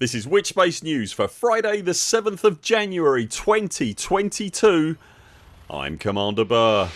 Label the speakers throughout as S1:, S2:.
S1: This is Witchbase News for Friday the 7th of January 2022 I'm Commander Burr.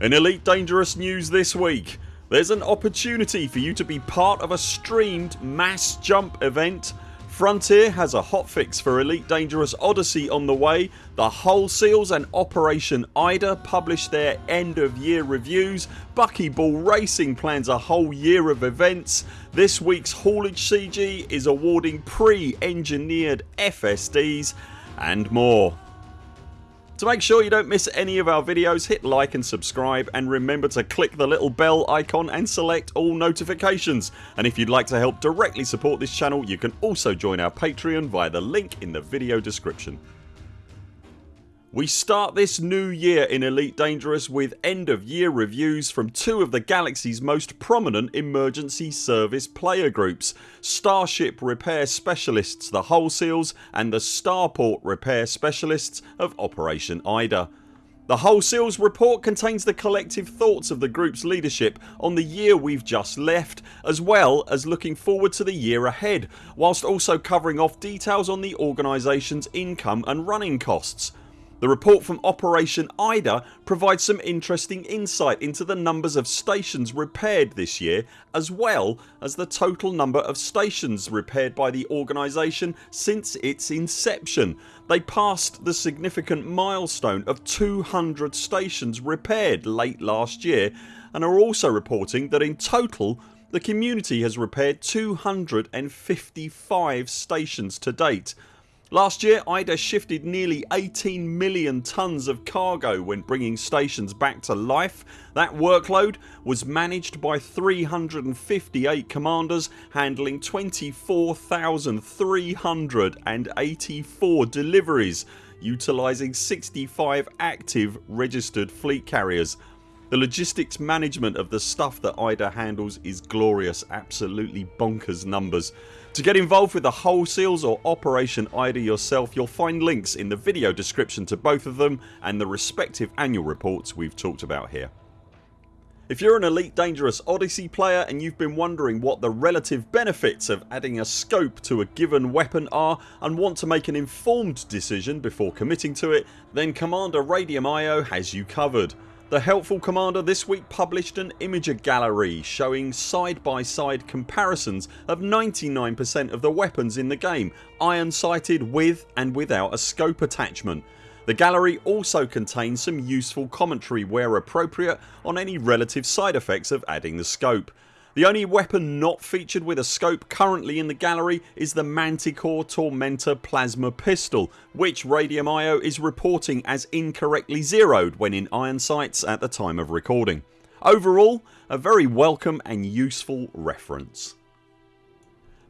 S1: In Elite Dangerous news this week. There's an opportunity for you to be part of a streamed mass jump event Frontier has a hotfix for Elite Dangerous Odyssey on the way. The Hull Seals and Operation Ida publish their end of year reviews. Buckyball Racing plans a whole year of events. This weeks Haulage CG is awarding pre-engineered FSDs and more. To make sure you don't miss any of our videos hit like and subscribe and remember to click the little bell icon and select all notifications and if you'd like to help directly support this channel you can also join our Patreon via the link in the video description. We start this new year in Elite Dangerous with end of year reviews from two of the galaxy's most prominent emergency service player groups Starship Repair Specialists the Hull Seals and the Starport Repair Specialists of Operation Ida. The Hull Seals report contains the collective thoughts of the groups leadership on the year we've just left as well as looking forward to the year ahead whilst also covering off details on the organisation's income and running costs. The report from Operation Ida provides some interesting insight into the numbers of stations repaired this year as well as the total number of stations repaired by the organisation since its inception. They passed the significant milestone of 200 stations repaired late last year and are also reporting that in total the community has repaired 255 stations to date Last year IDA shifted nearly 18 million tonnes of cargo when bringing stations back to life. That workload was managed by 358 commanders handling 24,384 deliveries utilising 65 active registered fleet carriers. The logistics management of the stuff that IDA handles is glorious absolutely bonkers numbers. To get involved with the Hull Seals or Operation Ida yourself you'll find links in the video description to both of them and the respective annual reports we've talked about here. If you're an Elite Dangerous Odyssey player and you've been wondering what the relative benefits of adding a scope to a given weapon are and want to make an informed decision before committing to it then Commander Radium IO has you covered. The helpful commander this week published an Imgur gallery showing side by side comparisons of 99% of the weapons in the game iron sighted with and without a scope attachment. The gallery also contains some useful commentary where appropriate on any relative side effects of adding the scope. The only weapon not featured with a scope currently in the gallery is the Manticore Tormentor Plasma Pistol which Radium IO is reporting as incorrectly zeroed when in iron sights at the time of recording. Overall a very welcome and useful reference.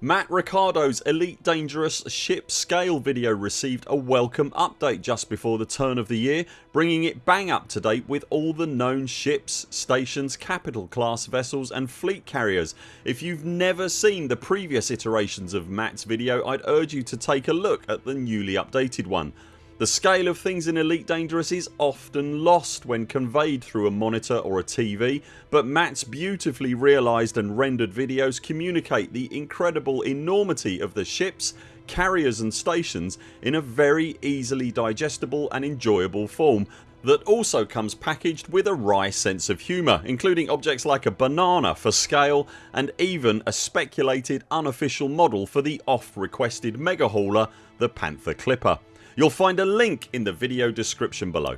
S1: Matt Ricardo's Elite Dangerous ship scale video received a welcome update just before the turn of the year bringing it bang up to date with all the known ships, stations, capital class vessels and fleet carriers. If you've never seen the previous iterations of Matt's video I'd urge you to take a look at the newly updated one. The scale of things in Elite Dangerous is often lost when conveyed through a monitor or a TV but Matt's beautifully realised and rendered videos communicate the incredible enormity of the ships, carriers and stations in a very easily digestible and enjoyable form that also comes packaged with a wry sense of humour including objects like a banana for scale and even a speculated unofficial model for the oft requested mega hauler the Panther Clipper. You'll find a link in the video description below.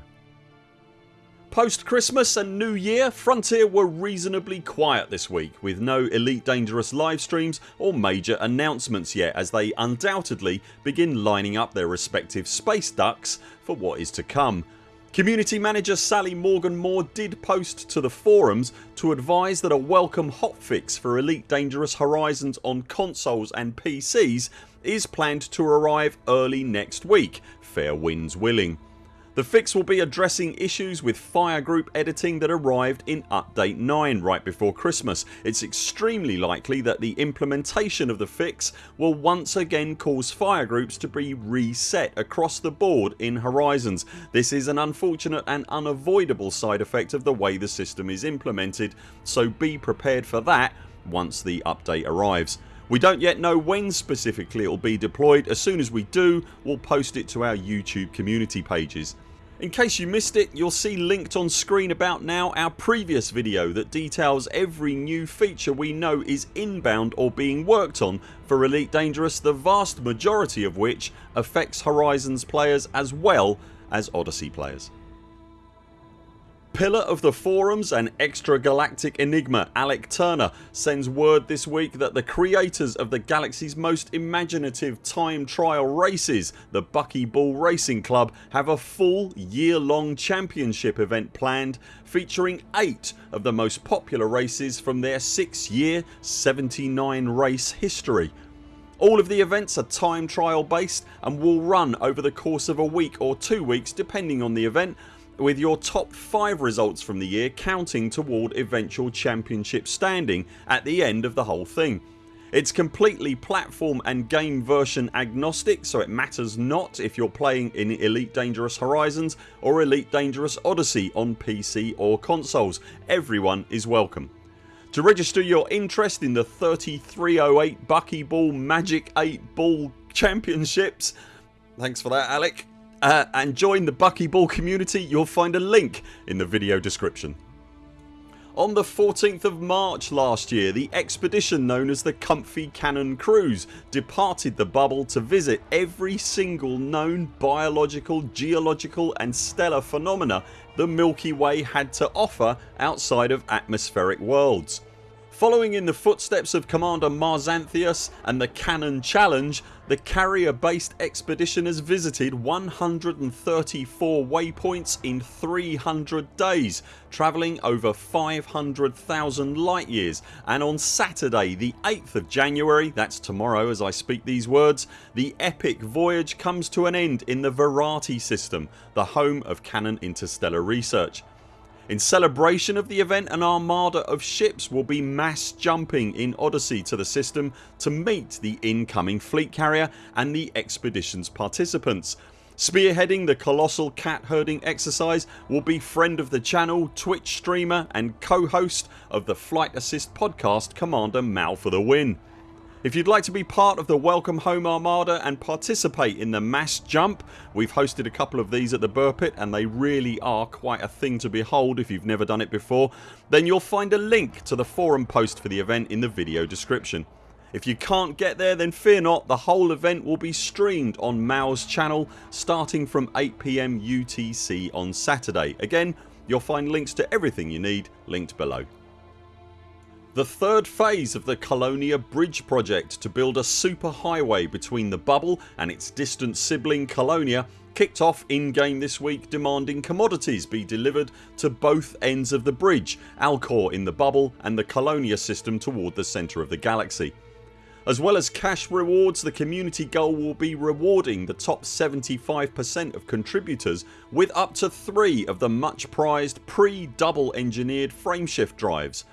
S1: Post Christmas and New Year Frontier were reasonably quiet this week with no Elite Dangerous live streams or major announcements yet as they undoubtedly begin lining up their respective space ducks for what is to come. Community manager Sally Morgan Moore did post to the forums to advise that a welcome hotfix for Elite Dangerous Horizons on consoles and PCs is planned to arrive early next week, fair winds willing. The fix will be addressing issues with fire group editing that arrived in update 9 right before Christmas. It's extremely likely that the implementation of the fix will once again cause fire groups to be reset across the board in Horizons. This is an unfortunate and unavoidable side effect of the way the system is implemented so be prepared for that once the update arrives. We don't yet know when specifically it will be deployed. As soon as we do we'll post it to our YouTube community pages. In case you missed it you'll see linked on screen about now our previous video that details every new feature we know is inbound or being worked on for Elite Dangerous the vast majority of which affects Horizons players as well as Odyssey players. Pillar of the forums and extragalactic enigma Alec Turner sends word this week that the creators of the galaxy's most imaginative time trial races the Buckyball Racing Club have a full year long championship event planned featuring 8 of the most popular races from their 6 year 79 race history. All of the events are time trial based and will run over the course of a week or 2 weeks depending on the event with your top 5 results from the year counting toward eventual championship standing at the end of the whole thing. It's completely platform and game version agnostic so it matters not if you're playing in Elite Dangerous Horizons or Elite Dangerous Odyssey on PC or consoles. Everyone is welcome. To register your interest in the 3308 Buckyball Magic 8 Ball Championships thanks for that Alec uh, and join the Buckyball community you'll find a link in the video description. On the 14th of March last year the expedition known as the Comfy Cannon Cruise departed the bubble to visit every single known biological, geological and stellar phenomena the Milky Way had to offer outside of atmospheric worlds. Following in the footsteps of Commander Marzanthius and the Canonn Challenge the carrier based expedition has visited 134 waypoints in 300 days travelling over 500,000 light years and on Saturday the 8th of January that's tomorrow as I speak these words the epic voyage comes to an end in the Varati system the home of Canonn Interstellar Research. In celebration of the event an armada of ships will be mass jumping in Odyssey to the system to meet the incoming fleet carrier and the expeditions participants. Spearheading the colossal cat herding exercise will be friend of the channel, Twitch streamer and co-host of the Flight Assist podcast Commander Mal for the win. If you'd like to be part of the Welcome Home Armada and participate in the mass jump we've hosted a couple of these at the Pit and they really are quite a thing to behold if you've never done it before then you'll find a link to the forum post for the event in the video description. If you can't get there then fear not the whole event will be streamed on Mao's channel starting from 8pm UTC on Saturday. Again you'll find links to everything you need linked below. The third phase of the Colonia Bridge project to build a superhighway between the bubble and its distant sibling Colonia kicked off in game this week demanding commodities be delivered to both ends of the bridge Alcor in the bubble and the Colonia system toward the centre of the galaxy. As well as cash rewards the community goal will be rewarding the top 75% of contributors with up to 3 of the much prized pre-double engineered frameshift drives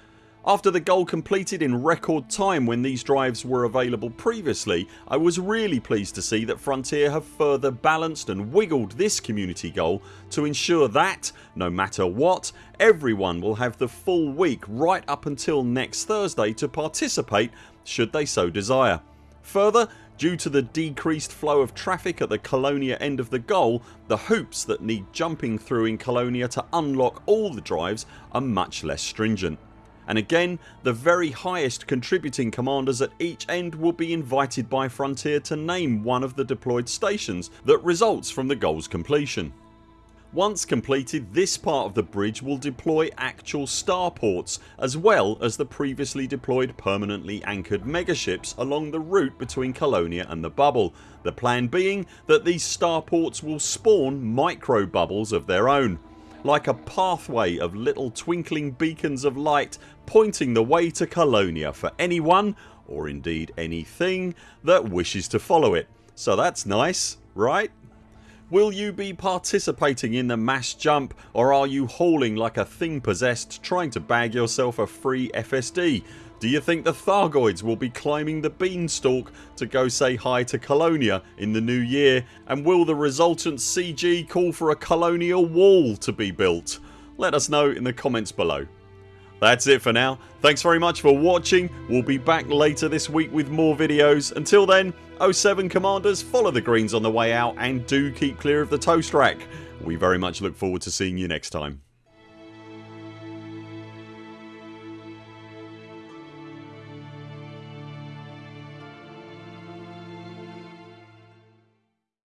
S1: after the goal completed in record time when these drives were available previously I was really pleased to see that Frontier have further balanced and wiggled this community goal to ensure that, no matter what, everyone will have the full week right up until next Thursday to participate should they so desire. Further Due to the decreased flow of traffic at the Colonia end of the goal the hoops that need jumping through in Colonia to unlock all the drives are much less stringent and again the very highest contributing commanders at each end will be invited by Frontier to name one of the deployed stations that results from the goals completion. Once completed this part of the bridge will deploy actual starports as well as the previously deployed permanently anchored megaships along the route between Colonia and the bubble, the plan being that these starports will spawn micro bubbles of their own like a pathway of little twinkling beacons of light pointing the way to Colonia for anyone or indeed anything that wishes to follow it. So that's nice right? Will you be participating in the mass jump or are you hauling like a thing possessed trying to bag yourself a free FSD? Do you think the Thargoids will be climbing the beanstalk to go say hi to Colonia in the new year and will the resultant CG call for a colonial wall to be built? Let us know in the comments below. That's it for now. Thanks very much for watching. We'll be back later this week with more videos. Until then 0 7 CMDRs follow the greens on the way out and do keep clear of the toast rack. We very much look forward to seeing you next time.